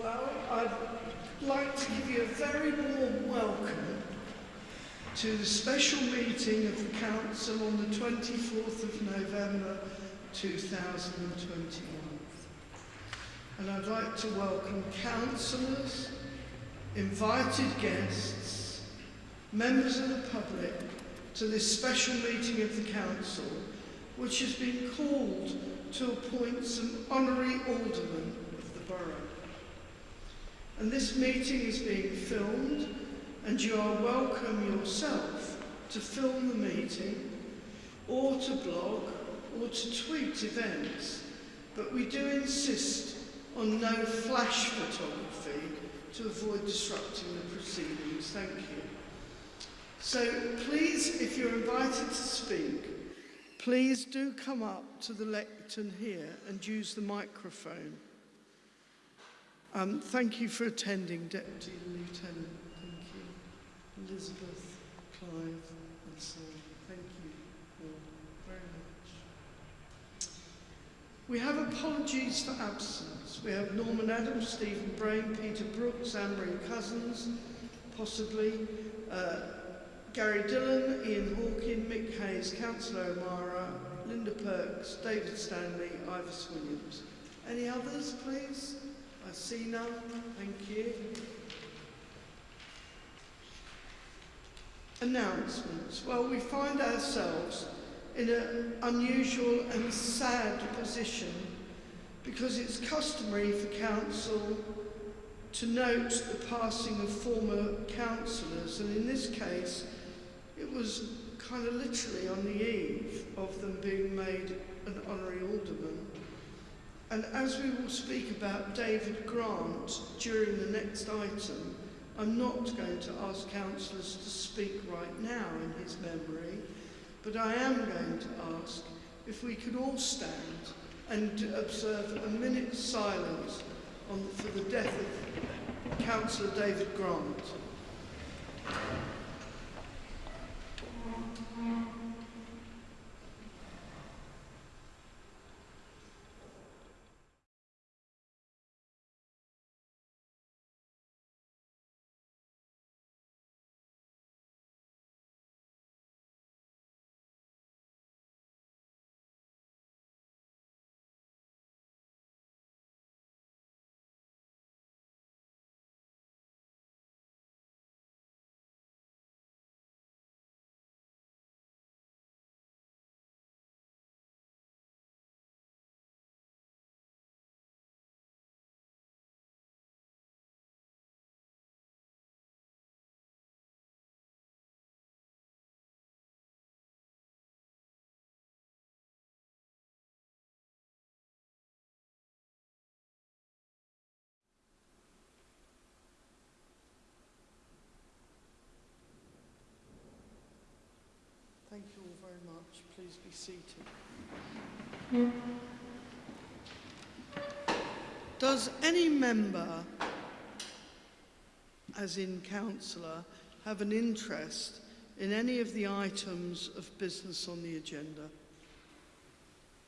Well, I'd like to give you a very warm welcome to the special meeting of the Council on the 24th of November 2021. And I'd like to welcome councillors, invited guests, members of the public to this special meeting of the Council, which has been called to appoint some honorary aldermen of the borough. And this meeting is being filmed, and you are welcome yourself to film the meeting, or to blog, or to tweet events. But we do insist on no flash photography to avoid disrupting the proceedings. Thank you. So please, if you're invited to speak, please do come up to the lectern here and use the microphone. Um, thank you for attending, Deputy Lieutenant. Thank you. Elizabeth, Clive, and so. Thank you all very much. We have apologies for absence. We have Norman Adams, Stephen Brain, Peter Brooks, Anne-Marie Cousins, possibly, uh, Gary Dillon, Ian Hawkin, Mick Hayes, Councillor O'Mara, Linda Perks, David Stanley, Ivis Williams. Any others, please? None. Thank you. Announcements. Well, we find ourselves in an unusual and sad position because it's customary for council to note the passing of former councillors and in this case it was kind of literally on the eve of them being made an honorary alderman. And as we will speak about David Grant during the next item, I'm not going to ask councillors to speak right now in his memory, but I am going to ask if we could all stand and observe a minute's silence on, for the death of Councillor David Grant. Please be seated. Does any member, as in councillor, have an interest in any of the items of business on the agenda?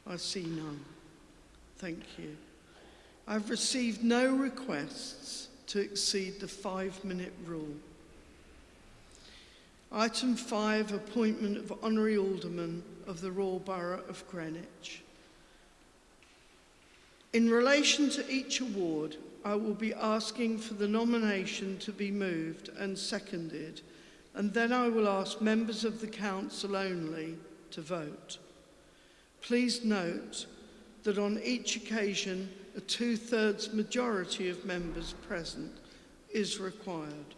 I see none. Thank you. I've received no requests to exceed the five minute rule. Item 5, appointment of Honorary Alderman of the Royal Borough of Greenwich. In relation to each award, I will be asking for the nomination to be moved and seconded, and then I will ask members of the council only to vote. Please note that on each occasion, a two-thirds majority of members present is required.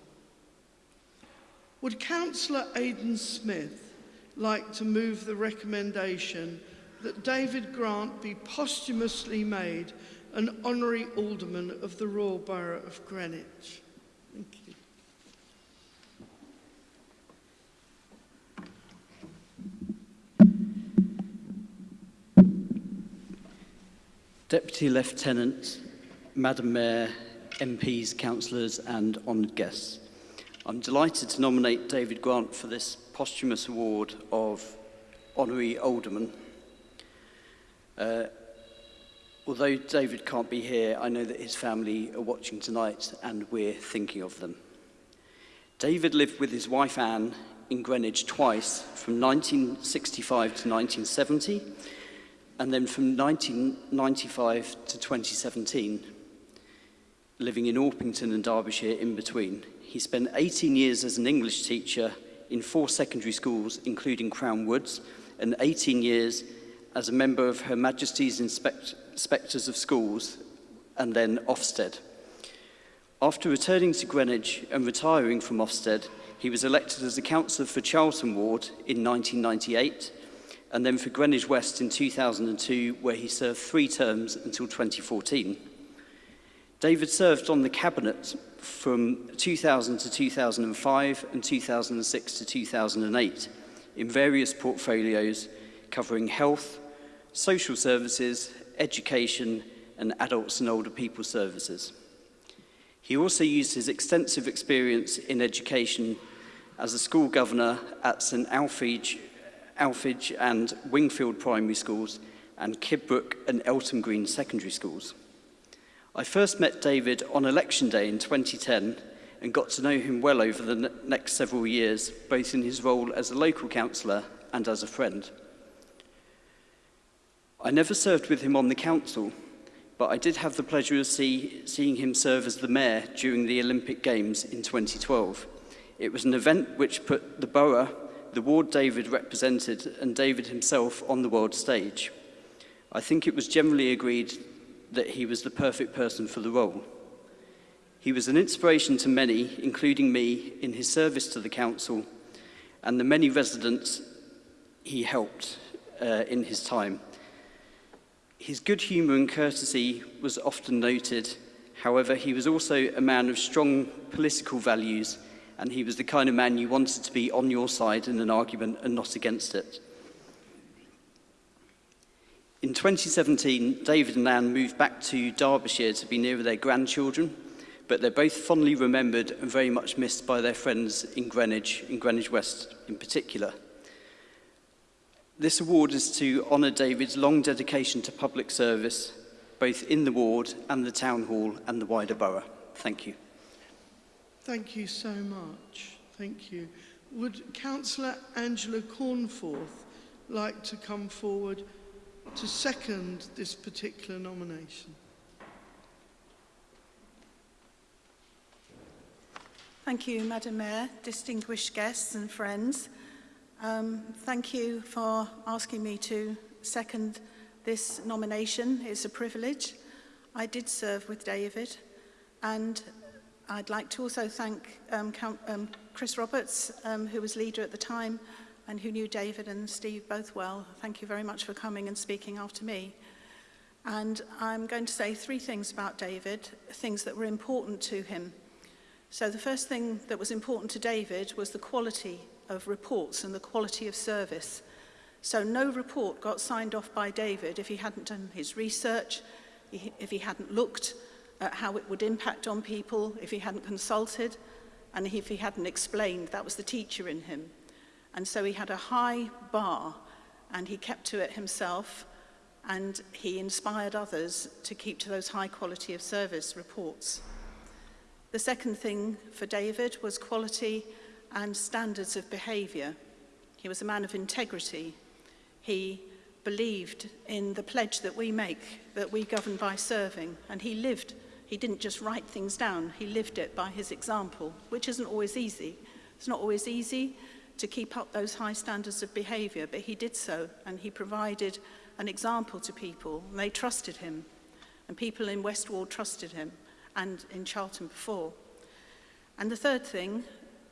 Would Councillor Aidan Smith like to move the recommendation that David Grant be posthumously made an honorary alderman of the Royal Borough of Greenwich? Thank you. Deputy Lieutenant, Madam Mayor, MPs, councillors and honoured guests. I'm delighted to nominate David Grant for this posthumous award of honorary alderman. Uh, although David can't be here, I know that his family are watching tonight and we're thinking of them. David lived with his wife Anne in Greenwich twice, from 1965 to 1970, and then from 1995 to 2017, living in Orpington and Derbyshire in between. He spent 18 years as an English teacher in four secondary schools, including Crown Woods, and 18 years as a member of Her Majesty's Inspect Inspectors of Schools and then Ofsted. After returning to Greenwich and retiring from Ofsted, he was elected as a councillor for Charlton Ward in 1998 and then for Greenwich West in 2002, where he served three terms until 2014. David served on the cabinet from 2000 to 2005 and 2006 to 2008 in various portfolios covering health, social services, education and adults and older people services. He also used his extensive experience in education as a school governor at St Alphege, Alphege and Wingfield primary schools and Kidbrook and Elton Green secondary schools. I first met David on election day in 2010 and got to know him well over the next several years, both in his role as a local councillor and as a friend. I never served with him on the council, but I did have the pleasure of see, seeing him serve as the mayor during the Olympic Games in 2012. It was an event which put the borough, the ward David represented, and David himself on the world stage. I think it was generally agreed that he was the perfect person for the role. He was an inspiration to many, including me, in his service to the council and the many residents he helped uh, in his time. His good humour and courtesy was often noted. However, he was also a man of strong political values and he was the kind of man you wanted to be on your side in an argument and not against it. In 2017, David and Anne moved back to Derbyshire to be nearer their grandchildren, but they're both fondly remembered and very much missed by their friends in Greenwich, in Greenwich West in particular. This award is to honour David's long dedication to public service, both in the ward and the town hall and the wider borough. Thank you. Thank you so much. Thank you. Would Councillor Angela Cornforth like to come forward to second this particular nomination. Thank you, Madam Mayor, distinguished guests and friends. Um, thank you for asking me to second this nomination. It's a privilege. I did serve with David and I'd like to also thank um, Count, um, Chris Roberts, um, who was leader at the time, and who knew David and Steve both well. Thank you very much for coming and speaking after me. And I'm going to say three things about David, things that were important to him. So the first thing that was important to David was the quality of reports and the quality of service. So no report got signed off by David if he hadn't done his research, if he hadn't looked at how it would impact on people, if he hadn't consulted, and if he hadn't explained. That was the teacher in him. And so he had a high bar and he kept to it himself and he inspired others to keep to those high quality of service reports. The second thing for David was quality and standards of behaviour. He was a man of integrity. He believed in the pledge that we make, that we govern by serving, and he lived. He didn't just write things down, he lived it by his example, which isn't always easy. It's not always easy to keep up those high standards of behaviour, but he did so and he provided an example to people. And they trusted him, and people in West Ward trusted him, and in Charlton before. And the third thing,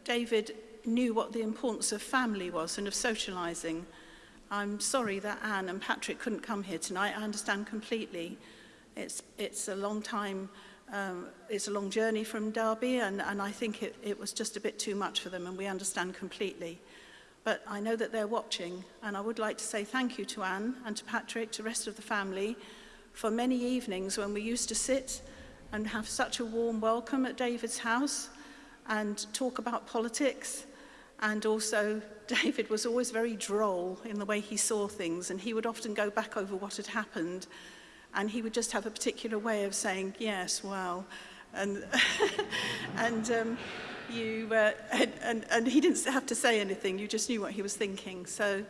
David knew what the importance of family was and of socialising. I'm sorry that Anne and Patrick couldn't come here tonight. I understand completely. It's, it's a long time um, it's a long journey from Derby and, and I think it, it was just a bit too much for them and we understand completely. But I know that they're watching and I would like to say thank you to Anne and to Patrick, to the rest of the family for many evenings when we used to sit and have such a warm welcome at David's house and talk about politics and also David was always very droll in the way he saw things and he would often go back over what had happened and he would just have a particular way of saying yes well and and um, you uh, and, and and he didn't have to say anything you just knew what he was thinking so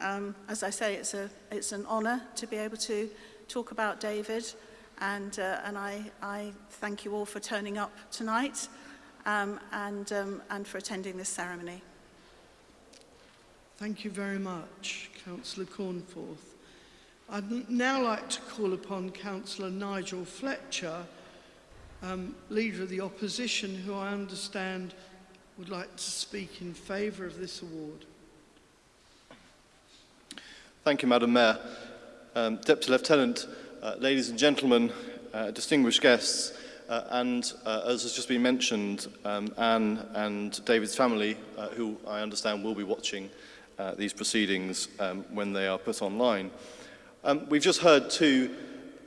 um, as I say it's a it's an honor to be able to talk about David and uh, and I I thank you all for turning up tonight um, and um, and for attending this ceremony Thank you very much, Councillor Cornforth. I'd now like to call upon Councillor Nigel Fletcher, um, Leader of the Opposition, who I understand would like to speak in favour of this award. Thank you, Madam Mayor. Um, Deputy Lieutenant, uh, ladies and gentlemen, uh, distinguished guests, uh, and uh, as has just been mentioned, um, Anne and David's family, uh, who I understand will be watching uh, these proceedings um, when they are put online. Um, we've just heard two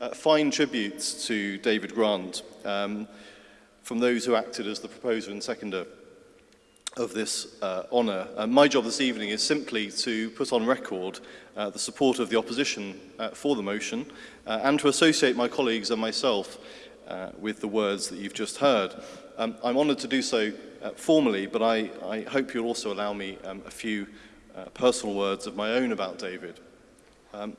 uh, fine tributes to David Grant um, from those who acted as the proposer and seconder of this uh, honour. Uh, my job this evening is simply to put on record uh, the support of the opposition uh, for the motion uh, and to associate my colleagues and myself uh, with the words that you've just heard. Um, I'm honoured to do so uh, formally, but I, I hope you'll also allow me um, a few uh, personal words of my own about David. Um,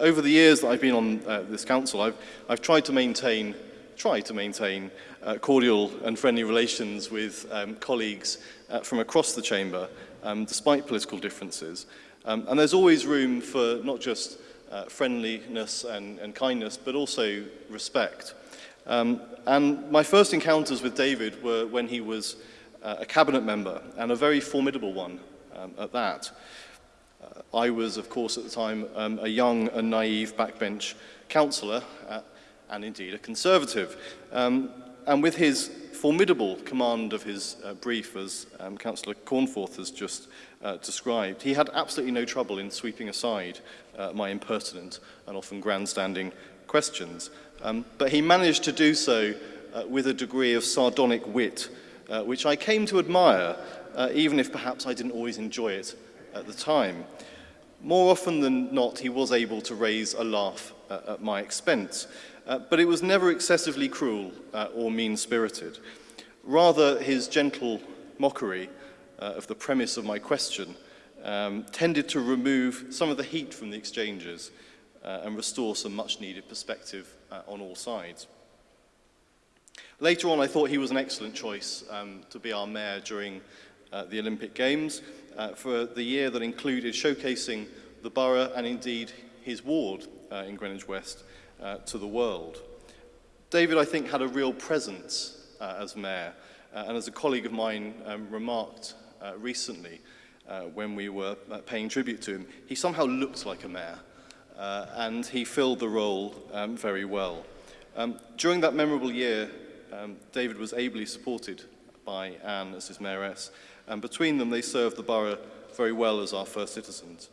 Over the years that I've been on uh, this council, I've, I've tried to maintain, try to maintain uh, cordial and friendly relations with um, colleagues uh, from across the chamber, um, despite political differences. Um, and there's always room for not just uh, friendliness and, and kindness, but also respect. Um, and my first encounters with David were when he was uh, a cabinet member, and a very formidable one um, at that. I was, of course, at the time, um, a young and naive backbench councillor, uh, and indeed a conservative. Um, and with his formidable command of his uh, brief, as um, Councillor Cornforth has just uh, described, he had absolutely no trouble in sweeping aside uh, my impertinent and often grandstanding questions. Um, but he managed to do so uh, with a degree of sardonic wit, uh, which I came to admire, even if perhaps I didn't always enjoy it at the time. More often than not, he was able to raise a laugh uh, at my expense, uh, but it was never excessively cruel uh, or mean-spirited. Rather, his gentle mockery uh, of the premise of my question um, tended to remove some of the heat from the exchanges uh, and restore some much-needed perspective uh, on all sides. Later on, I thought he was an excellent choice um, to be our mayor during uh, the Olympic Games uh, for the year that included showcasing the borough and indeed his ward uh, in Greenwich West uh, to the world. David, I think, had a real presence uh, as mayor, uh, and as a colleague of mine um, remarked uh, recently uh, when we were uh, paying tribute to him, he somehow looked like a mayor, uh, and he filled the role um, very well. Um, during that memorable year, um, David was ably supported by Anne as his mayoress, and between them they served the borough very well as our first citizens.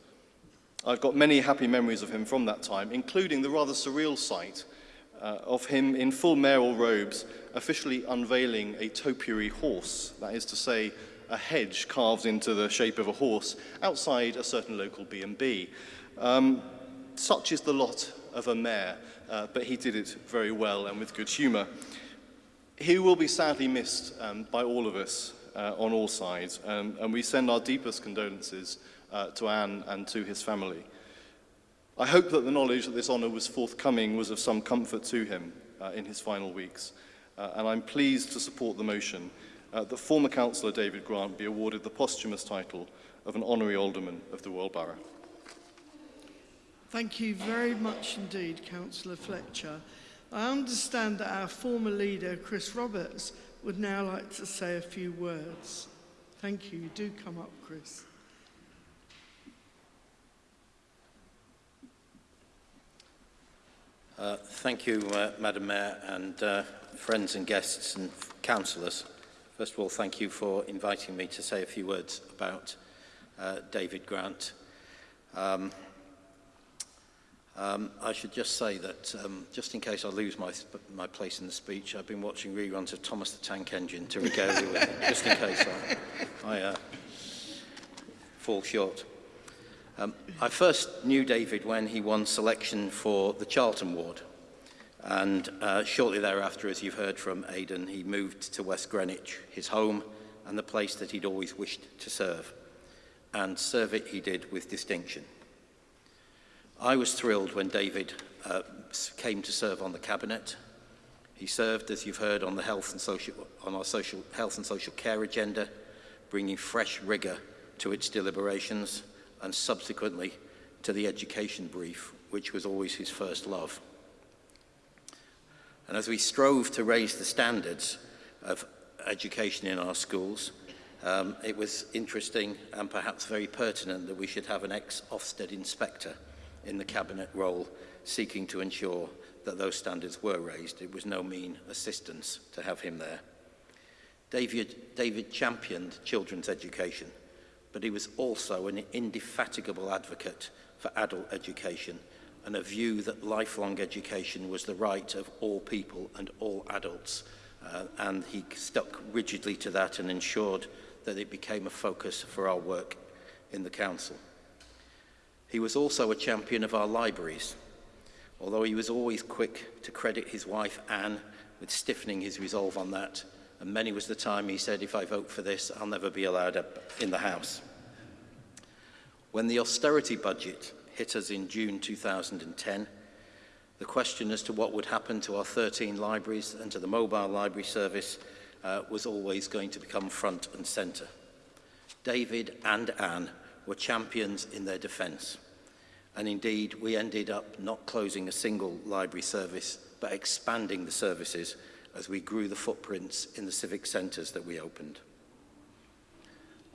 I've got many happy memories of him from that time, including the rather surreal sight uh, of him in full mayoral robes officially unveiling a topiary horse, that is to say, a hedge carved into the shape of a horse outside a certain local B&B. Um, such is the lot of a mayor, uh, but he did it very well and with good humour. He will be sadly missed um, by all of us on all sides, um, and we send our deepest condolences uh, to Anne and to his family. I hope that the knowledge that this honour was forthcoming was of some comfort to him uh, in his final weeks, uh, and I'm pleased to support the motion uh, that former councillor David Grant be awarded the posthumous title of an honorary alderman of the Royal Borough. Thank you very much indeed, Councillor Fletcher. I understand that our former leader, Chris Roberts, would now like to say a few words. Thank you. You do come up, Chris. Uh, thank you, uh, Madam Mayor, and uh, friends and guests and councillors. First of all, thank you for inviting me to say a few words about uh, David Grant. Um, um, I should just say that, um, just in case I lose my, my place in the speech, I've been watching reruns of Thomas the Tank Engine to regale you with it, just in case I, I uh, fall short. Um, I first knew David when he won selection for the Charlton Ward. And uh, shortly thereafter, as you've heard from Aidan, he moved to West Greenwich, his home and the place that he'd always wished to serve. And serve it he did with distinction. I was thrilled when David uh, came to serve on the cabinet. He served, as you've heard, on the health and social, on our social health and social care agenda, bringing fresh rigour to its deliberations, and subsequently to the education brief, which was always his first love. And as we strove to raise the standards of education in our schools, um, it was interesting and perhaps very pertinent that we should have an ex-Ofsted inspector in the cabinet role seeking to ensure that those standards were raised. It was no mean assistance to have him there. David, David championed children's education, but he was also an indefatigable advocate for adult education and a view that lifelong education was the right of all people and all adults. Uh, and he stuck rigidly to that and ensured that it became a focus for our work in the council. He was also a champion of our libraries, although he was always quick to credit his wife Anne with stiffening his resolve on that, and many was the time he said, if I vote for this, I'll never be allowed up in the House. When the austerity budget hit us in June 2010, the question as to what would happen to our 13 libraries and to the mobile library service uh, was always going to become front and centre. David and Anne were champions in their defence. And indeed, we ended up not closing a single library service, but expanding the services as we grew the footprints in the civic centres that we opened.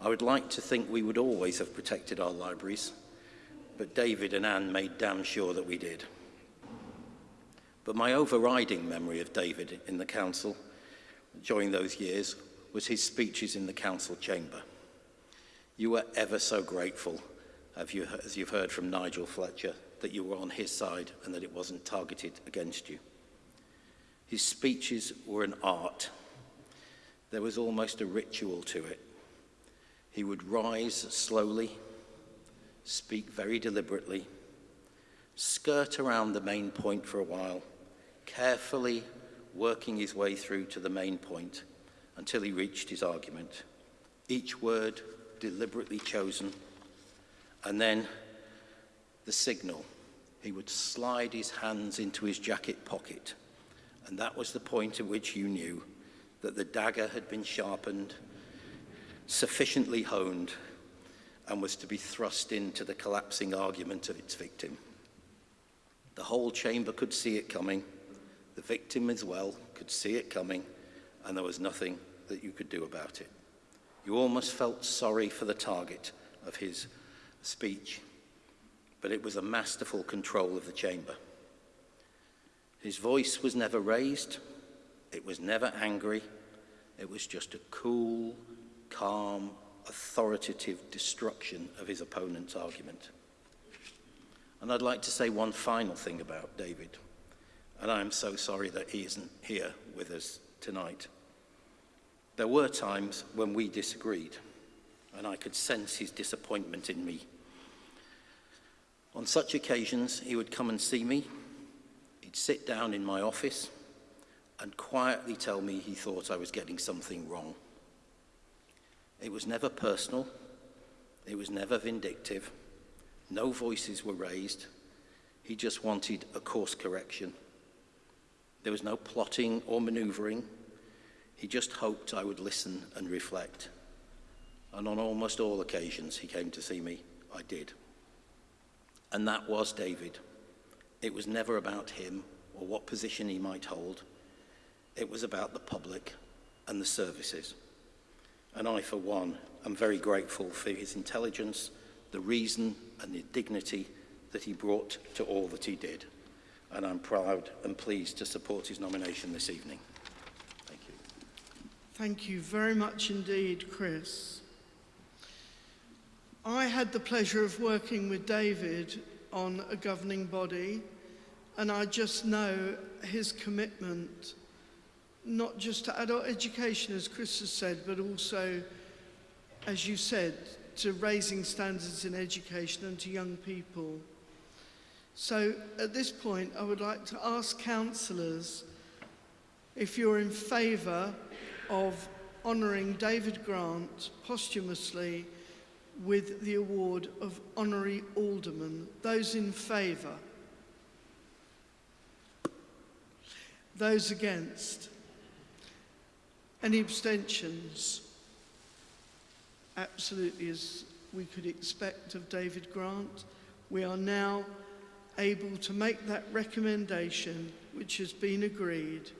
I would like to think we would always have protected our libraries, but David and Anne made damn sure that we did. But my overriding memory of David in the council during those years was his speeches in the council chamber. You were ever so grateful, as you've heard from Nigel Fletcher, that you were on his side and that it wasn't targeted against you. His speeches were an art. There was almost a ritual to it. He would rise slowly, speak very deliberately, skirt around the main point for a while, carefully working his way through to the main point until he reached his argument. Each word deliberately chosen, And then the signal. He would slide his hands into his jacket pocket. And that was the point at which you knew that the dagger had been sharpened, sufficiently honed, and was to be thrust into the collapsing argument of its victim. The whole chamber could see it coming. The victim as well could see it coming, and there was nothing that you could do about it. You almost felt sorry for the target of his speech, but it was a masterful control of the chamber. His voice was never raised, it was never angry, it was just a cool, calm, authoritative destruction of his opponent's argument. And I'd like to say one final thing about David, and I am so sorry that he isn't here with us tonight. There were times when we disagreed, and I could sense his disappointment in me. On such occasions, he would come and see me, he'd sit down in my office, and quietly tell me he thought I was getting something wrong. It was never personal, it was never vindictive, no voices were raised, he just wanted a course correction. There was no plotting or manoeuvring, he just hoped I would listen and reflect. And on almost all occasions he came to see me, I did. And that was David. It was never about him or what position he might hold. It was about the public and the services. And I, for one, am very grateful for his intelligence, the reason and the dignity that he brought to all that he did. And I'm proud and pleased to support his nomination this evening. Thank you Thank you very much indeed, Chris. I had the pleasure of working with David on a governing body, and I just know his commitment, not just to adult education, as Chris has said, but also, as you said, to raising standards in education and to young people. So at this point, I would like to ask councillors if you're in favour of honouring David Grant posthumously with the award of Honorary Alderman. Those in favour? Those against? Any abstentions? Absolutely as we could expect of David Grant. We are now able to make that recommendation which has been agreed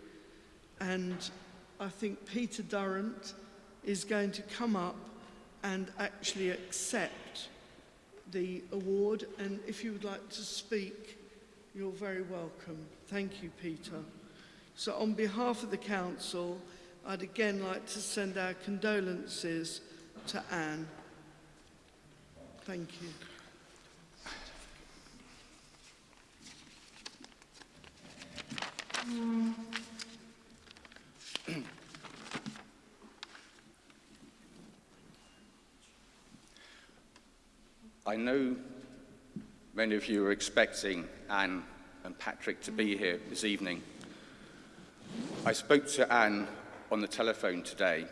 and I think Peter Durrant is going to come up and actually accept the award and if you would like to speak you're very welcome. Thank you Peter. So on behalf of the council I'd again like to send our condolences to Anne. Thank you. Um, I know many of you are expecting Anne and Patrick to be here this evening. I spoke to Anne on the telephone today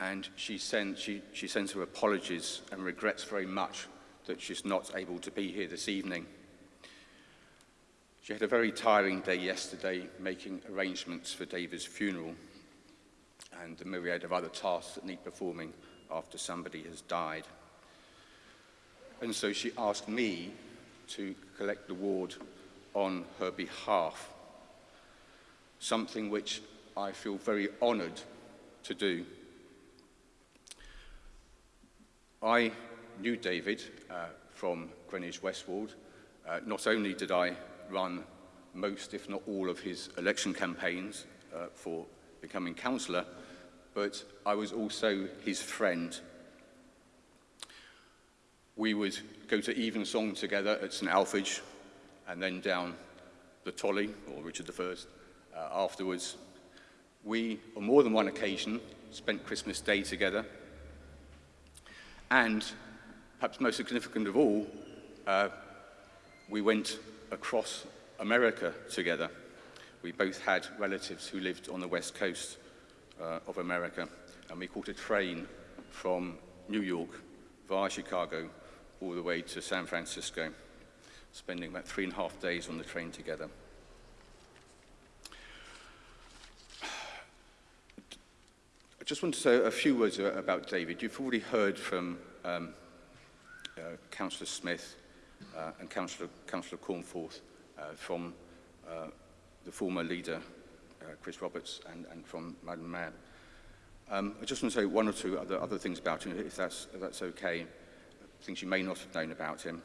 and she, sent, she, she sends her apologies and regrets very much that she's not able to be here this evening. She had a very tiring day yesterday making arrangements for David's funeral and the myriad of other tasks that need performing after somebody has died. And so she asked me to collect the ward on her behalf, something which I feel very honoured to do. I knew David uh, from Greenwich Westward. Uh, not only did I run most, if not all, of his election campaigns uh, for becoming councillor, but I was also his friend We would go to Evensong together at St Alphege and then down the Tolly, or Richard I, uh, afterwards. We, on more than one occasion, spent Christmas Day together. And, perhaps most significant of all, uh, we went across America together. We both had relatives who lived on the west coast uh, of America, and we caught a train from New York via Chicago all the way to San Francisco, spending about three and a half days on the train together. I just want to say a few words about David. You've already heard from um, uh, Councillor Smith uh, and Councillor, Councillor Cornforth uh, from uh, the former leader, uh, Chris Roberts, and, and from Madam Mayor. Um, I just want to say one or two other, other things about him, if that's, if that's okay, things you may not have known about him.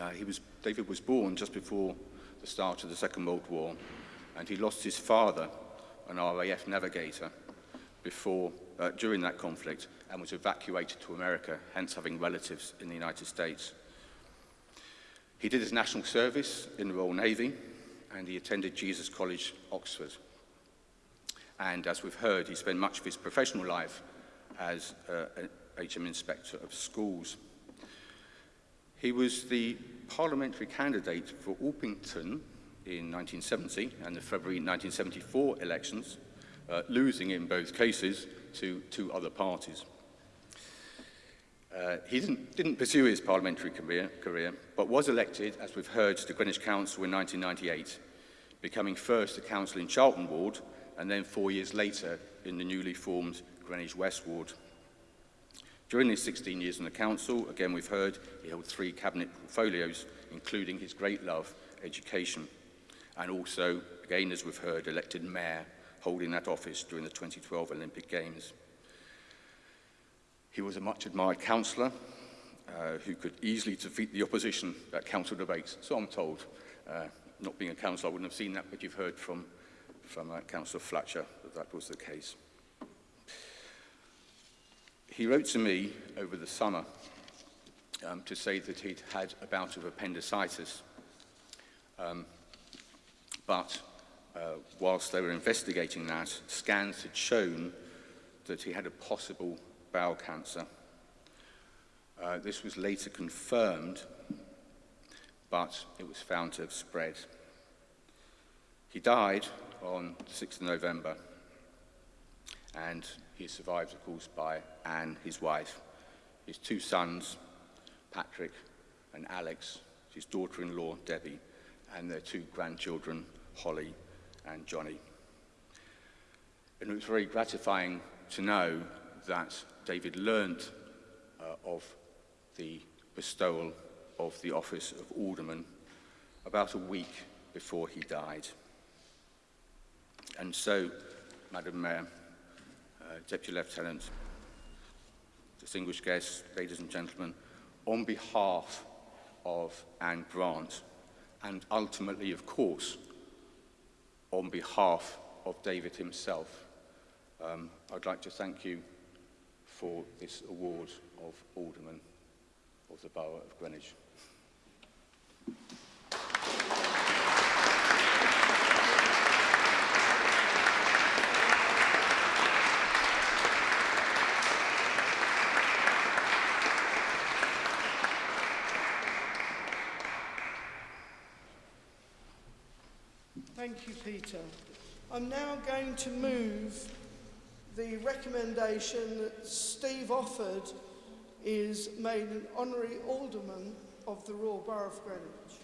Uh, he was, David was born just before the start of the Second World War, and he lost his father, an RAF navigator, before, uh, during that conflict, and was evacuated to America, hence having relatives in the United States. He did his national service in the Royal Navy and he attended Jesus College, Oxford. And as we've heard, he spent much of his professional life as uh, HM inspector of schools. He was the parliamentary candidate for Orpington in 1970 and the February 1974 elections, uh, losing in both cases to two other parties. Uh, he didn't, didn't pursue his parliamentary career, career, but was elected, as we've heard, to Greenwich Council in 1998, becoming first a council in Charlton Ward and then four years later in the newly formed Greenwich West Ward. During his 16 years in the council, again we've heard, he held three cabinet portfolios, including his great love, education, and also, again as we've heard, elected mayor, holding that office during the 2012 Olympic Games. He was a much admired councillor uh, who could easily defeat the opposition at council debates, so I'm told. Uh, not being a councillor, I wouldn't have seen that, but you've heard from, from uh, Councillor Fletcher that that was the case. He wrote to me over the summer um, to say that he'd had a bout of appendicitis, um, but uh, whilst they were investigating that, scans had shown that he had a possible bowel cancer. Uh, this was later confirmed, but it was found to have spread. He died on the 6th of November, and he is survived, of course, by Anne, his wife, his two sons, Patrick and Alex, his daughter-in-law, Debbie, and their two grandchildren, Holly and Johnny. And it was very gratifying to know that David learned uh, of the bestowal of the office of alderman about a week before he died. And so, Madam Mayor, Deputy Lieutenant, distinguished guests, ladies and gentlemen, on behalf of Anne Grant, and ultimately, of course, on behalf of David himself, um, I'd like to thank you for this award of Alderman of the Borough of Greenwich. Thank you, Peter. I'm now going to move the recommendation that Steve Offord is made an honorary alderman of the Royal Borough of Greenwich.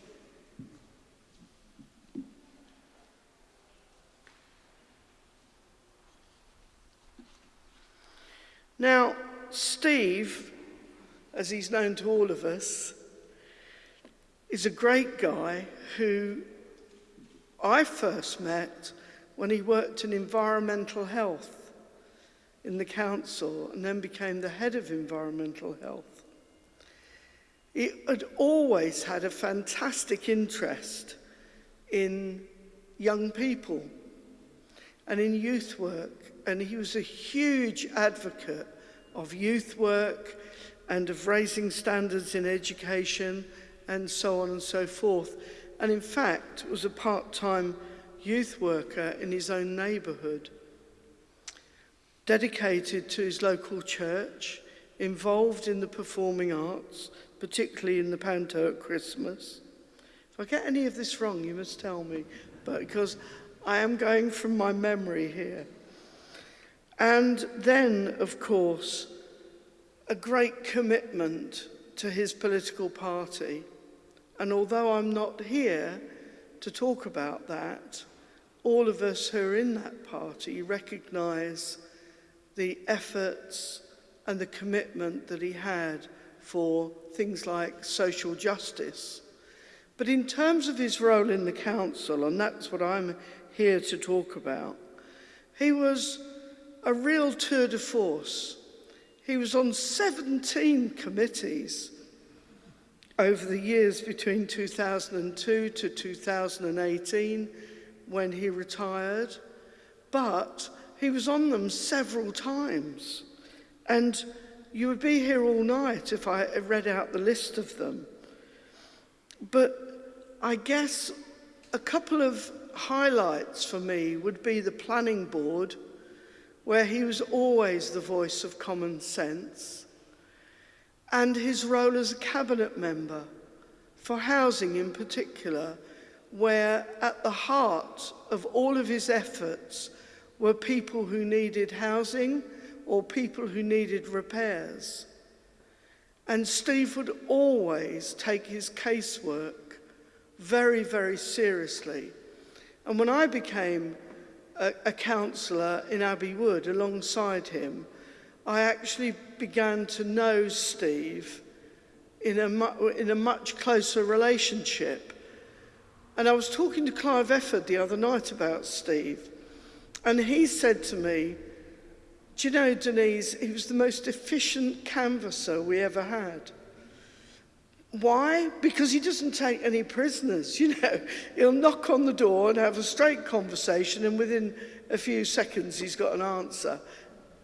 Now, Steve, as he's known to all of us, is a great guy who I first met when he worked in environmental health in the council and then became the head of environmental health. He had always had a fantastic interest in young people and in youth work. And he was a huge advocate of youth work and of raising standards in education and so on and so forth. and in fact was a part-time youth worker in his own neighbourhood. Dedicated to his local church, involved in the performing arts, particularly in the Panto at Christmas. If I get any of this wrong, you must tell me, but because I am going from my memory here. And then, of course, a great commitment to his political party And although I'm not here to talk about that, all of us who are in that party recognise the efforts and the commitment that he had for things like social justice. But in terms of his role in the council, and that's what I'm here to talk about, he was a real tour de force. He was on 17 committees over the years between 2002 to 2018 when he retired, but he was on them several times. And you would be here all night if I read out the list of them. But I guess a couple of highlights for me would be the planning board, where he was always the voice of common sense, and his role as a cabinet member for housing in particular, where at the heart of all of his efforts were people who needed housing or people who needed repairs. And Steve would always take his casework very, very seriously. And when I became a, a councillor in Abbey Wood alongside him, I actually began to know Steve in a, in a much closer relationship. And I was talking to Clive Efford the other night about Steve, and he said to me, do you know, Denise, he was the most efficient canvasser we ever had. Why? Because he doesn't take any prisoners, you know. He'll knock on the door and have a straight conversation and within a few seconds he's got an answer.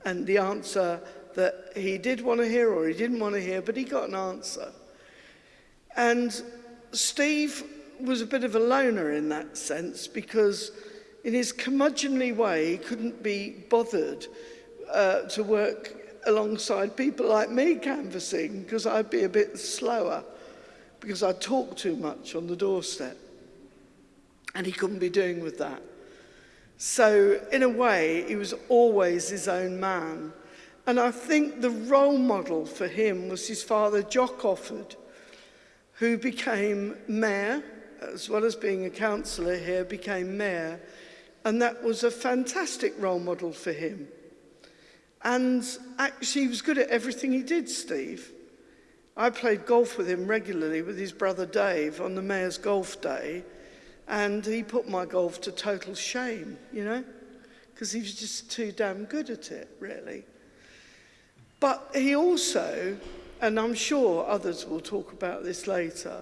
And the answer that he did want to hear or he didn't want to hear, but he got an answer. And Steve was a bit of a loner in that sense because in his curmudgeonly way he couldn't be bothered uh, to work alongside people like me canvassing because I'd be a bit slower because I talk too much on the doorstep. And he couldn't be doing with that. So in a way, he was always his own man. And I think the role model for him was his father, Jock Offord, who became mayor, as well as being a councillor here, became mayor. And that was a fantastic role model for him. And actually, he was good at everything he did, Steve. I played golf with him regularly with his brother Dave on the mayor's golf day. And he put my golf to total shame, you know, because he was just too damn good at it, really. But he also, and I'm sure others will talk about this later,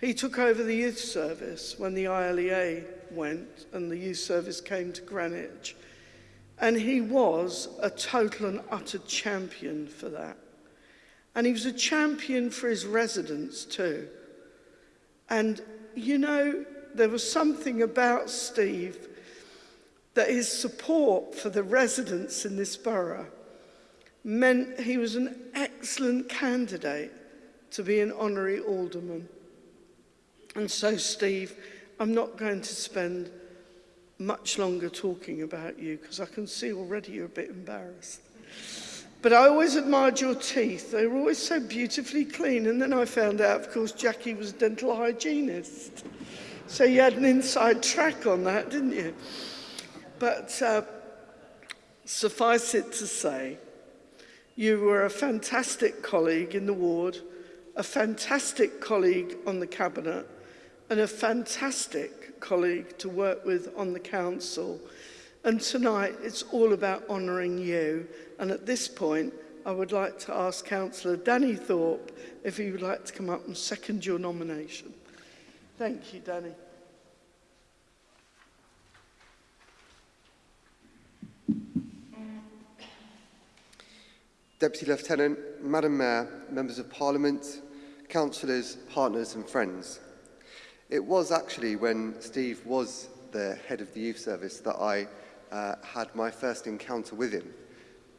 he took over the youth service when the ILEA went and the youth service came to Greenwich. And he was a total and utter champion for that. And he was a champion for his residents too. And, you know, there was something about Steve that his support for the residents in this borough meant he was an excellent candidate to be an honorary alderman. And so, Steve, I'm not going to spend much longer talking about you because I can see already you're a bit embarrassed. But I always admired your teeth. They were always so beautifully clean. And then I found out, of course, Jackie was a dental hygienist. So you had an inside track on that, didn't you? But uh, suffice it to say, you were a fantastic colleague in the ward, a fantastic colleague on the Cabinet, and a fantastic colleague to work with on the Council. And tonight, it's all about honouring you. And at this point, I would like to ask Councillor Danny Thorpe if he would like to come up and second your nomination. Thank you, Danny. Deputy Lieutenant, Madam Mayor, Members of Parliament, councillors, partners and friends. It was actually when Steve was the head of the youth service that I uh, had my first encounter with him.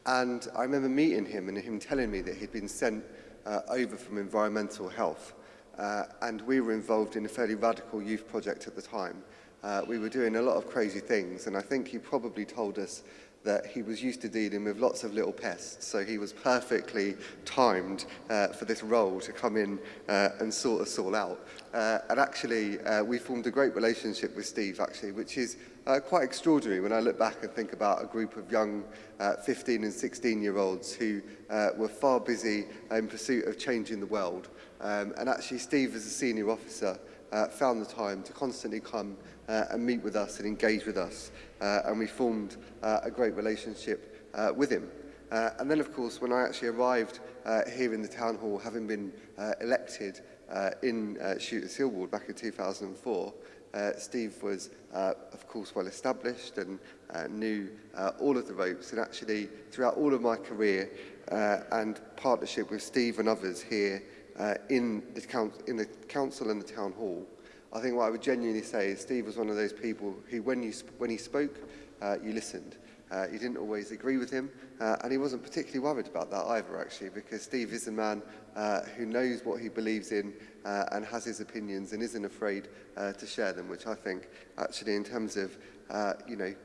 And I remember meeting him and him telling me that he'd been sent uh, over from environmental health. Uh, and we were involved in a fairly radical youth project at the time. Uh, we were doing a lot of crazy things, and I think he probably told us that he was used to dealing with lots of little pests, so he was perfectly timed uh, for this role to come in uh, and sort us all out. Uh, and actually, uh, we formed a great relationship with Steve, actually, which is uh, quite extraordinary when I look back and think about a group of young uh, 15 and 16 year olds who uh, were far busy in pursuit of changing the world. Um, and actually, Steve, as a senior officer, uh, found the time to constantly come uh, and meet with us and engage with us. Uh, and we formed uh, a great relationship uh, with him. Uh, and then, of course, when I actually arrived uh, here in the town hall, having been uh, elected uh, in uh, Shooters Hill Ward back in 2004, uh, Steve was, uh, of course, well established and uh, knew uh, all of the ropes. And actually, throughout all of my career uh, and partnership with Steve and others here uh, in, the council, in the council and the town hall, I think what I would genuinely say is Steve was one of those people who, when, you when he spoke, uh, you listened. Uh, you didn't always agree with him, uh, and he wasn't particularly worried about that either, actually, because Steve is a man uh, who knows what he believes in uh, and has his opinions and isn't afraid uh, to share them, which I think, actually, in terms of, uh, you know,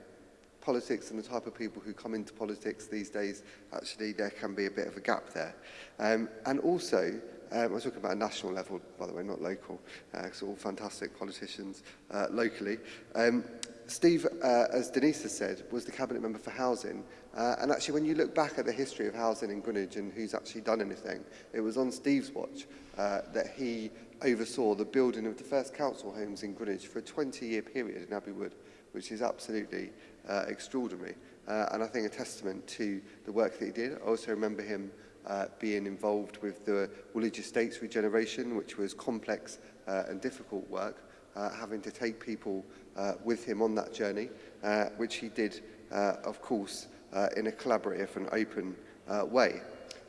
politics and the type of people who come into politics these days, actually, there can be a bit of a gap there. Um, and also, Uh, um, I'm talking about a national level, by the way, not local, because uh, all fantastic politicians uh, locally. Um, Steve, uh, as Denise has said, was the cabinet member for housing. Uh, and actually, when you look back at the history of housing in Greenwich and who's actually done anything, it was on Steve's watch uh, that he oversaw the building of the first council homes in Greenwich for a 20-year period in Abbey Wood, which is absolutely uh, extraordinary. Uh, and I think a testament to the work that he did. I also remember him uh, being involved with the Woolwich Estates regeneration, which was complex uh, and difficult work, uh, having to take people uh, with him on that journey, uh, which he did, uh, of course, uh, in a collaborative and open uh, way.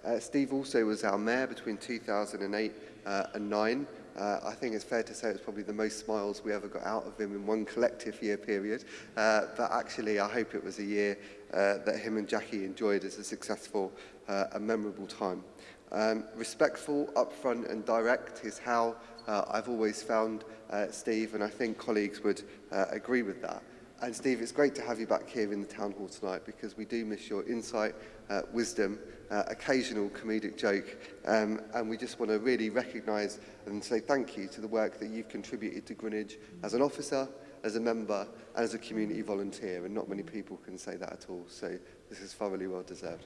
Uh, Steve also was our mayor between 2008 uh, and 9. Uh, I think it's fair to say it's probably the most smiles we ever got out of him in one collective year period. Uh, but actually, I hope it was a year uh, that him and Jackie enjoyed as a successful uh, and memorable time. Um, respectful, upfront and direct is how uh, I've always found uh, Steve, and I think colleagues would uh, agree with that. And Steve, it's great to have you back here in the town hall tonight because we do miss your insight, uh, wisdom uh, occasional comedic joke, um, and we just want to really recognise and say thank you to the work that you've contributed to Greenwich as an officer, as a member, and as a community volunteer, and not many people can say that at all. So this is thoroughly well deserved.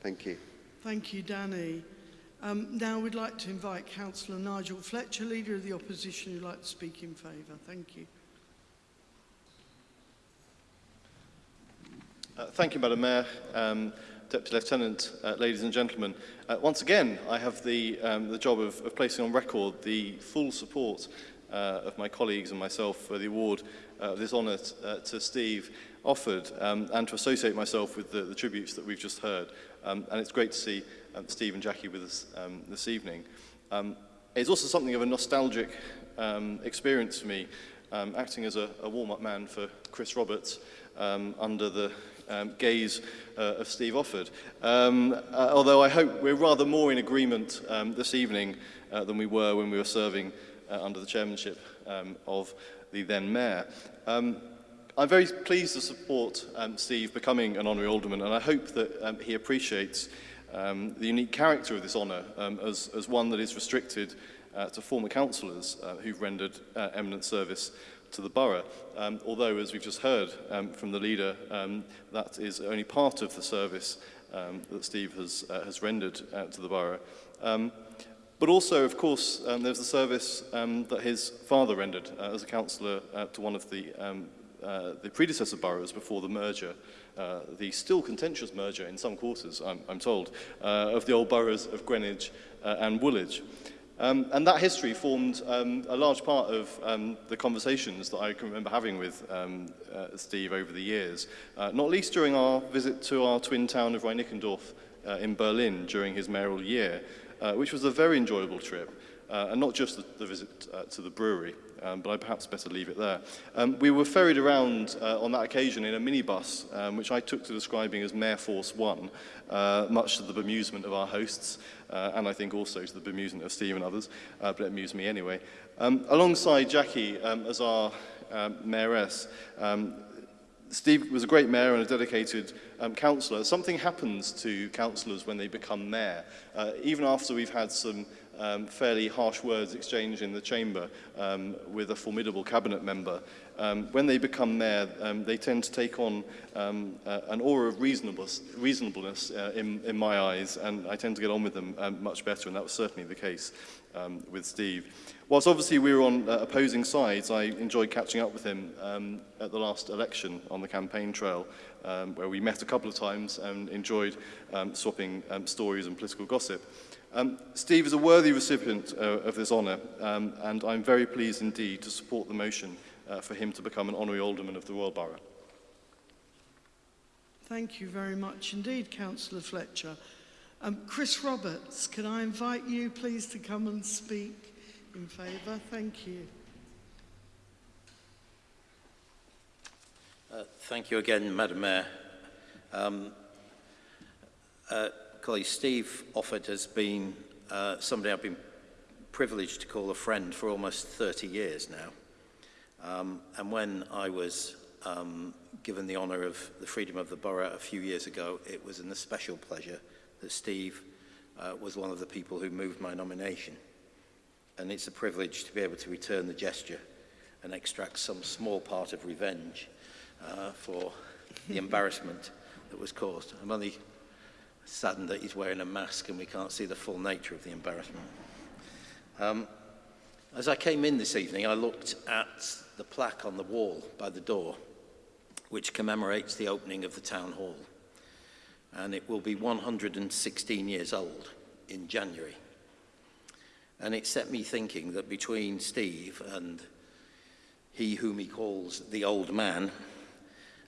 Thank you. Thank you, Danny. Um, now we'd like to invite Councillor Nigel Fletcher, Leader of the Opposition, who'd like to speak in favour. Thank you. Uh, thank you, Madam Mayor, um, Deputy Lieutenant, uh, ladies and gentlemen. Uh, once again, I have the, um, the job of, of placing on record the full support uh, of my colleagues and myself for the award uh, of this honour uh, to Steve Offord um, and to associate myself with the, the tributes that we've just heard. Um, and it's great to see um, Steve and Jackie with us um, this evening. Um, it's also something of a nostalgic um, experience for me, um, acting as a, a warm-up man for Chris Roberts um, under the um, gaze uh, of Steve Offord. Um, uh, although I hope we're rather more in agreement um, this evening uh, than we were when we were serving uh, under the chairmanship um, of the then mayor. Um, I'm very pleased to support um, Steve becoming an honorary alderman and I hope that um, he appreciates um, the unique character of this honour um, as, as one that is restricted uh, to former councillors uh, who've rendered uh, eminent service to the borough. Um, although, as we've just heard um, from the leader, um, that is only part of the service um, that Steve has, uh, has rendered uh, to the borough. Um, but also, of course, um, there's the service um, that his father rendered uh, as a councillor uh, to one of the, um, uh, the predecessor boroughs before the merger, uh, the still contentious merger in some quarters, I'm, I'm told, uh, of the old boroughs of Greenwich uh, and Woolwich. Um, and that history formed um, a large part of um, the conversations that I can remember having with um, uh, Steve over the years, uh, not least during our visit to our twin town of Reinickendorf uh, in Berlin during his mayoral year, uh, which was a very enjoyable trip, uh, and not just the, the visit uh, to the brewery, um, but I perhaps better leave it there. Um, we were ferried around uh, on that occasion in a minibus, um, which I took to describing as Mayor Force One, uh, much to the bemusement of our hosts, uh, and I think also to the bemusement of Steve and others, uh, but it amused me anyway. Um, alongside Jackie um, as our um, mayoress, um, Steve was a great mayor and a dedicated um, councillor. Something happens to councillors when they become mayor. Uh, even after we've had some um, fairly harsh words exchanged in the chamber um, with a formidable cabinet member um, when they become mayor, um, they tend to take on um, uh, an aura of reasonableness, reasonableness uh, in, in my eyes, and I tend to get on with them um, much better, and that was certainly the case um, with Steve. Whilst obviously we were on uh, opposing sides, I enjoyed catching up with him um, at the last election on the campaign trail, um, where we met a couple of times and enjoyed um, swapping um, stories and political gossip. Um, Steve is a worthy recipient uh, of this honour, um, and I'm very pleased indeed to support the motion uh, for him to become an honorary alderman of the Royal Borough. Thank you very much indeed, Councillor Fletcher. Um, Chris Roberts, can I invite you please to come and speak in favour? Thank you. Uh, thank you again, Madam Mayor. Um, uh, colleague Steve Offord has been uh, somebody I've been privileged to call a friend for almost 30 years now. Um, and when I was um, given the honour of the Freedom of the Borough a few years ago, it was an especial pleasure that Steve uh, was one of the people who moved my nomination. And it's a privilege to be able to return the gesture and extract some small part of revenge uh, for the embarrassment that was caused. I'm only saddened that he's wearing a mask and we can't see the full nature of the embarrassment. Um, as I came in this evening, I looked at the plaque on the wall by the door, which commemorates the opening of the town hall. And it will be 116 years old in January. And it set me thinking that between Steve and he whom he calls the old man,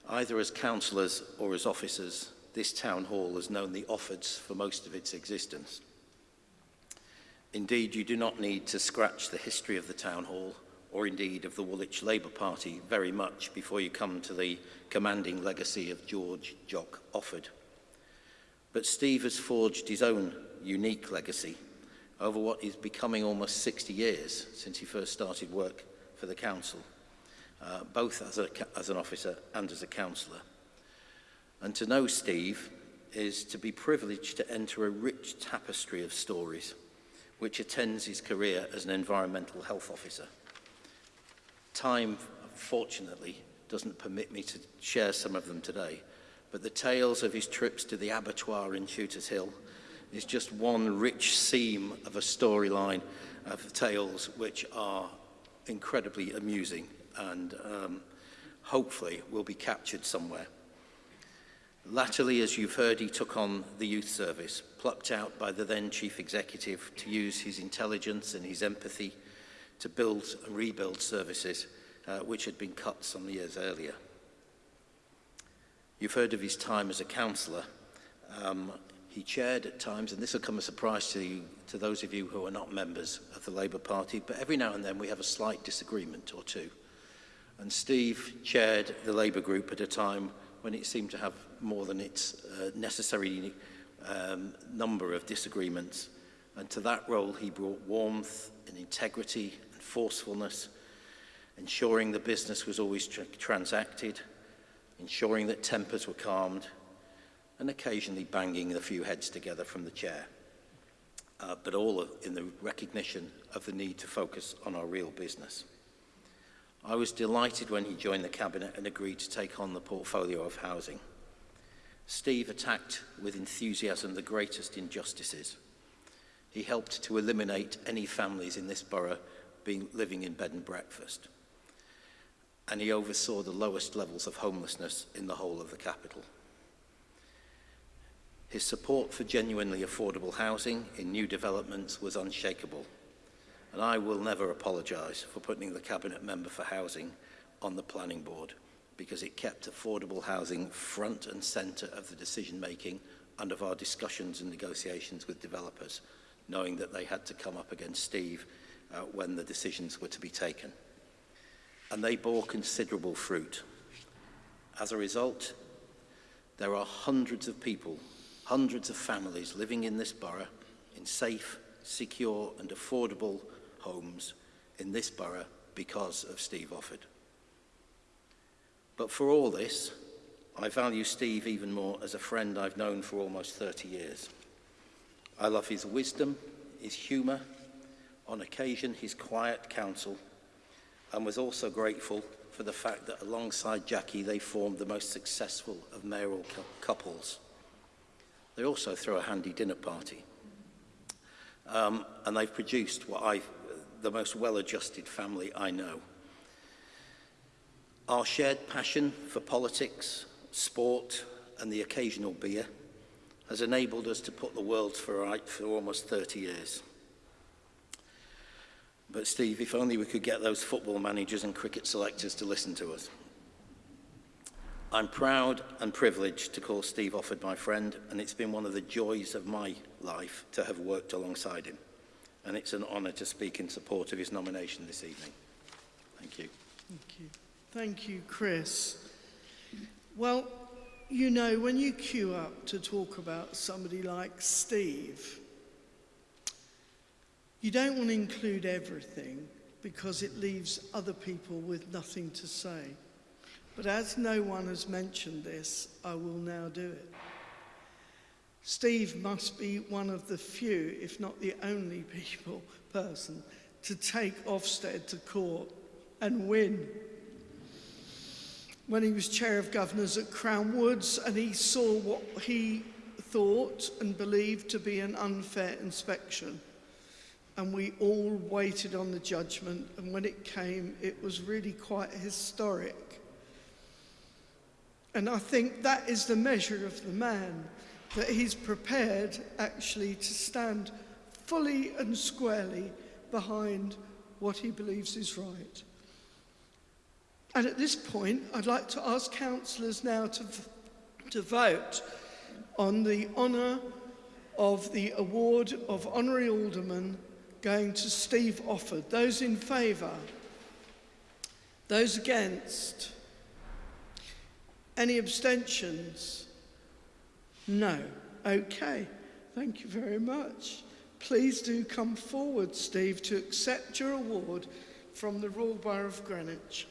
either as councillors or as officers, this town hall has known the Offords for most of its existence. Indeed, you do not need to scratch the history of the Town Hall or indeed of the Woolwich Labour Party very much before you come to the commanding legacy of George Jock Offord. But Steve has forged his own unique legacy over what is becoming almost 60 years since he first started work for the council, uh, both as, a, as an officer and as a councillor. And to know Steve is to be privileged to enter a rich tapestry of stories which attends his career as an environmental health officer. Time, fortunately, doesn't permit me to share some of them today, but the tales of his trips to the abattoir in Shooters Hill is just one rich seam of a storyline of tales which are incredibly amusing and um, hopefully will be captured somewhere. Latterly, as you've heard, he took on the youth service, plucked out by the then chief executive to use his intelligence and his empathy to build and rebuild services uh, which had been cut some years earlier. You've heard of his time as a councillor. Um, he chaired at times, and this will come as a surprise to, you, to those of you who are not members of the Labour Party, but every now and then we have a slight disagreement or two. And Steve chaired the Labour group at a time when it seemed to have more than its uh, necessary um, number of disagreements. And to that role he brought warmth and integrity forcefulness, ensuring the business was always tra transacted, ensuring that tempers were calmed, and occasionally banging a few heads together from the chair. Uh, but all in the recognition of the need to focus on our real business. I was delighted when he joined the Cabinet and agreed to take on the portfolio of housing. Steve attacked with enthusiasm the greatest injustices. He helped to eliminate any families in this borough being living in bed and breakfast. And he oversaw the lowest levels of homelessness in the whole of the capital. His support for genuinely affordable housing in new developments was unshakable. And I will never apologise for putting the Cabinet Member for Housing on the Planning Board because it kept affordable housing front and centre of the decision making and of our discussions and negotiations with developers, knowing that they had to come up against Steve uh, when the decisions were to be taken. And they bore considerable fruit. As a result, there are hundreds of people, hundreds of families living in this borough in safe, secure and affordable homes in this borough because of Steve Offord. But for all this, I value Steve even more as a friend I've known for almost 30 years. I love his wisdom, his humour, on occasion his quiet counsel, and was also grateful for the fact that alongside Jackie they formed the most successful of mayoral couples. They also throw a handy dinner party. Um, and they've produced what I the most well-adjusted family I know. Our shared passion for politics, sport and the occasional beer has enabled us to put the world for right for almost 30 years. But Steve, if only we could get those football managers and cricket selectors to listen to us. I'm proud and privileged to call Steve Offord my friend, and it's been one of the joys of my life to have worked alongside him and it's an honour to speak in support of his nomination this evening. Thank you. Thank you. Thank you, Chris. Well, you know, when you queue up to talk about somebody like Steve, you don't want to include everything because it leaves other people with nothing to say. But as no one has mentioned this, I will now do it. Steve must be one of the few, if not the only people, person to take Ofsted to court and win. When he was chair of governors at Crown Woods and he saw what he thought and believed to be an unfair inspection. And we all waited on the judgment and when it came, it was really quite historic. And I think that is the measure of the man that he's prepared actually to stand fully and squarely behind what he believes is right. And at this point, I'd like to ask councillors now to, to vote on the honour of the award of Honorary Alderman going to Steve Offord. Those in favour? Those against? Any abstentions? No. Okay. Thank you very much. Please do come forward, Steve, to accept your award from the Royal Borough of Greenwich.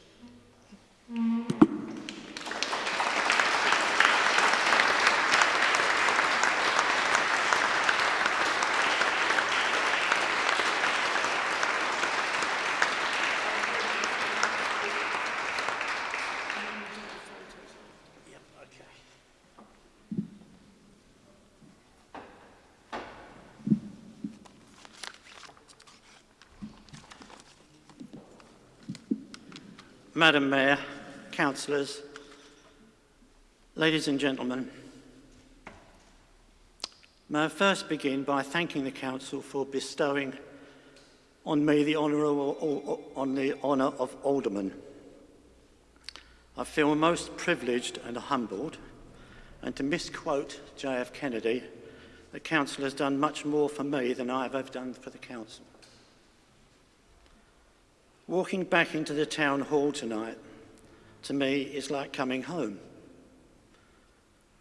Madam Mayor, councillors, ladies and gentlemen, may I first begin by thanking the council for bestowing on me the honour of, on the honour of alderman. I feel most privileged and humbled, and to misquote J.F. Kennedy, the council has done much more for me than I have ever done for the council. Walking back into the town hall tonight, to me, is like coming home.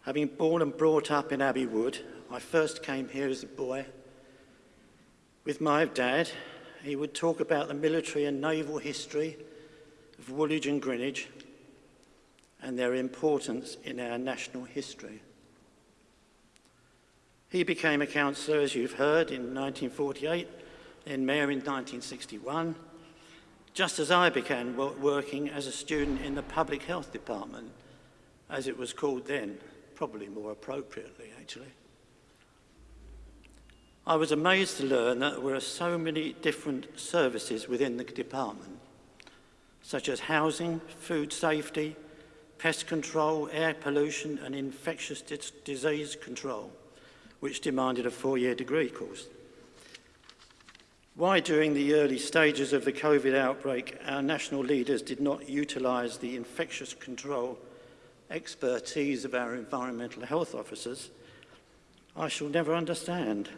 Having born and brought up in Abbey Wood, I first came here as a boy. With my dad, he would talk about the military and naval history of Woolwich and Greenwich and their importance in our national history. He became a councillor, as you've heard, in 1948, then mayor in 1961, just as I began working as a student in the public health department, as it was called then, probably more appropriately actually. I was amazed to learn that there were so many different services within the department, such as housing, food safety, pest control, air pollution and infectious disease control, which demanded a four-year degree course. Why during the early stages of the COVID outbreak our national leaders did not utilise the infectious control expertise of our environmental health officers, I shall never understand.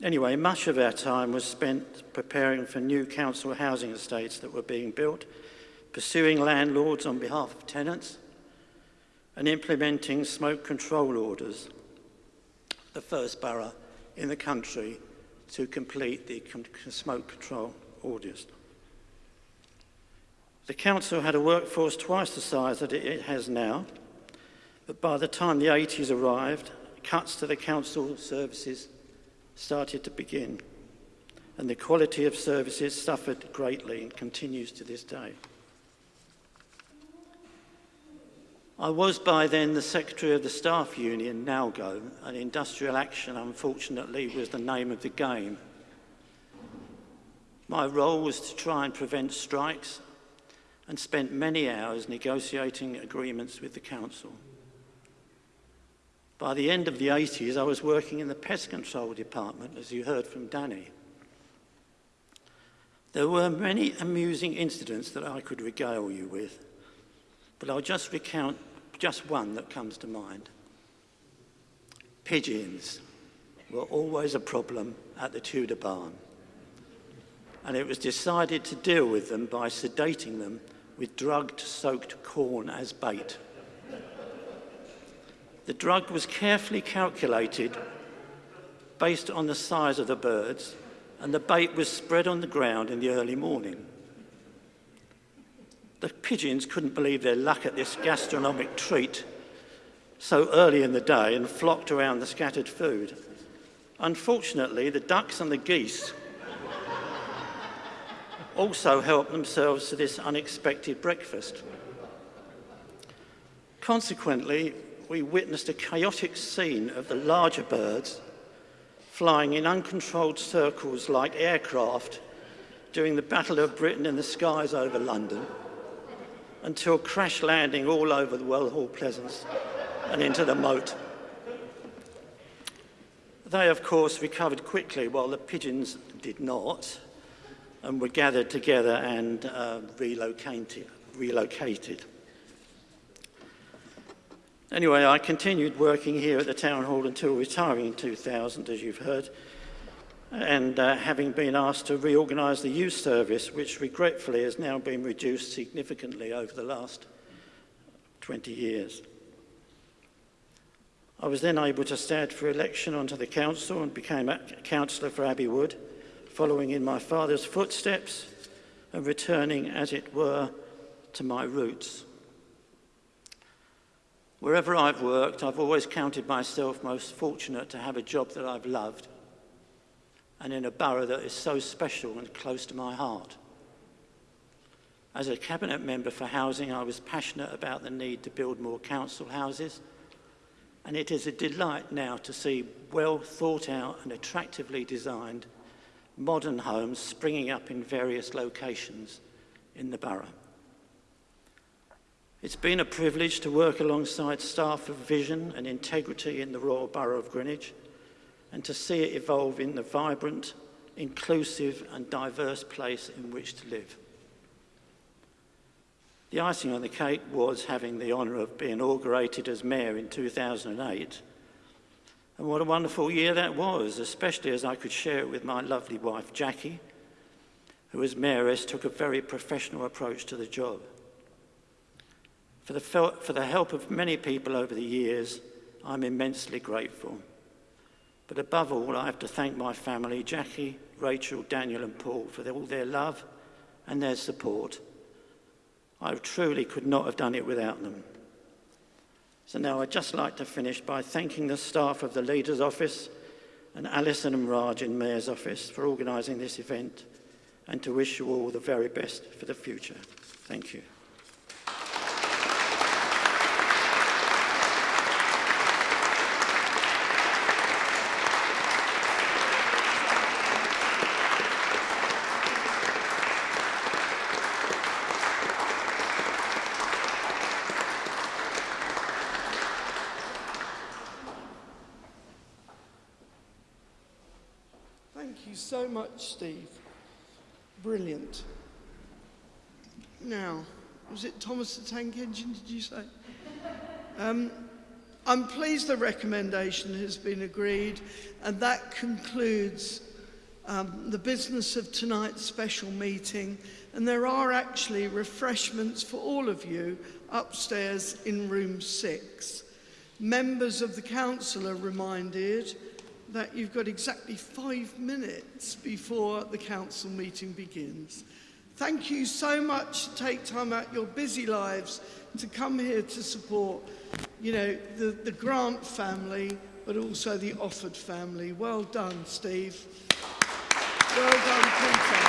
Anyway, much of our time was spent preparing for new council housing estates that were being built, pursuing landlords on behalf of tenants, and implementing smoke control orders, the first borough in the country to complete the smoke control orders. The council had a workforce twice the size that it has now, but by the time the 80s arrived, cuts to the council services started to begin, and the quality of services suffered greatly and continues to this day. I was by then the secretary of the staff union, NALGO, and industrial action, unfortunately, was the name of the game. My role was to try and prevent strikes and spent many hours negotiating agreements with the council. By the end of the 80s, I was working in the pest control department, as you heard from Danny. There were many amusing incidents that I could regale you with but I'll just recount just one that comes to mind. Pigeons were always a problem at the Tudor barn. And it was decided to deal with them by sedating them with drugged-soaked corn as bait. The drug was carefully calculated based on the size of the birds, and the bait was spread on the ground in the early morning. The pigeons couldn't believe their luck at this gastronomic treat so early in the day and flocked around the scattered food. Unfortunately, the ducks and the geese also helped themselves to this unexpected breakfast. Consequently, we witnessed a chaotic scene of the larger birds flying in uncontrolled circles like aircraft during the Battle of Britain in the skies over London until crash landing all over the Well Hall Pleasaunce and into the moat. They, of course, recovered quickly while the pigeons did not and were gathered together and uh, relocated, relocated. Anyway, I continued working here at the Town Hall until retiring in 2000, as you've heard. And uh, having been asked to reorganise the youth service, which regretfully has now been reduced significantly over the last 20 years. I was then able to stand for election onto the council and became a councillor for Abbey Wood, following in my father's footsteps and returning, as it were, to my roots. Wherever I've worked, I've always counted myself most fortunate to have a job that I've loved and in a borough that is so special and close to my heart. As a cabinet member for housing, I was passionate about the need to build more council houses, and it is a delight now to see well thought out and attractively designed modern homes springing up in various locations in the borough. It's been a privilege to work alongside staff of vision and integrity in the Royal Borough of Greenwich and to see it evolve in the vibrant, inclusive and diverse place in which to live. The icing on the cake was having the honour of being inaugurated as Mayor in 2008. And what a wonderful year that was, especially as I could share it with my lovely wife, Jackie, who as Mayoress took a very professional approach to the job. For the, for the help of many people over the years, I'm immensely grateful. But above all, I have to thank my family, Jackie, Rachel, Daniel and Paul, for all their love and their support. I truly could not have done it without them. So now I'd just like to finish by thanking the staff of the Leader's Office and Alison and Raj in Mayor's Office for organising this event and to wish you all the very best for the future. Thank you. The Tank Engine, did you say? Um, I'm pleased the recommendation has been agreed, and that concludes um, the business of tonight's special meeting. And there are actually refreshments for all of you upstairs in room six. Members of the council are reminded that you've got exactly five minutes before the council meeting begins. Thank you so much to take time out your busy lives to come here to support, you know, the, the Grant family, but also the Offord family. Well done, Steve. Well done, Peter.